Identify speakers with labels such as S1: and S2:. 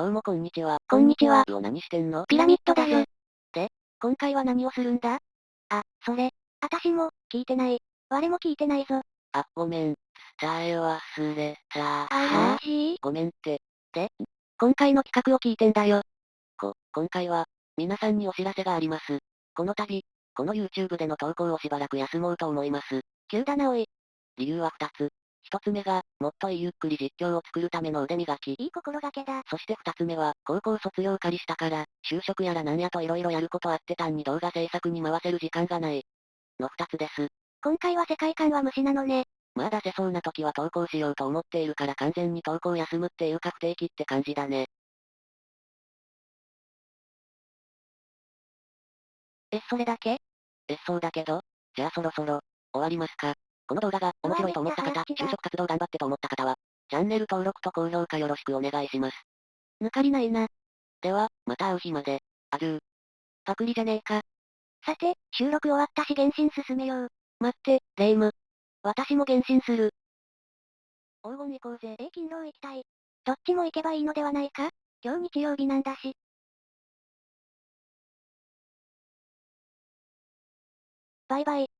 S1: どうもこんにちは。
S2: こんにちは。
S1: 何してんの
S2: ピラミッドだぜ。
S1: で、今回は何をするんだ？
S2: あ、それ。あたしも、聞いてない。我も聞いてないぞ。
S1: あ、ごめん。伝え忘れた。
S2: あー
S1: ごめんって。で、今回の企画を聞いてんだよ。こ、今回は、皆さんにお知らせがあります。この度、この YouTube での投稿をしばらく休もうと思います。
S2: 急だなおい。
S1: 理由は2つ。1つ目が、もっとゆっくり実況を作るための腕磨き。
S2: いい心がけだ。
S1: そして2つ目は、高校卒業仮したから、就職やらなんやと色々やることあって単に動画制作に回せる時間がない。の2つです。
S2: 今回は世界観は虫なのね。
S1: まあ出せそうな時は投稿しようと思っているから完全に投稿休むっていうか不定期って感じだね。
S2: え、それだけ？
S1: え、そうだけど？じゃあそろそろ、終わりますか？この動画が面白いと思った方、就職活動頑張ってと思った方は、チャンネル登録と高評価よろしくお願いします。
S2: 抜かりないな。
S1: では、また会う日まで。アデュー。
S2: パクリじゃねえか。さて、収録終わったし原神進めよう。
S1: 待って、レイム。
S2: 私も原神する。
S1: 黄金行こうぜ。
S2: え、勤労行きたい。どっちも行けばいいのではないか今日日曜日なんだし。バイバイ。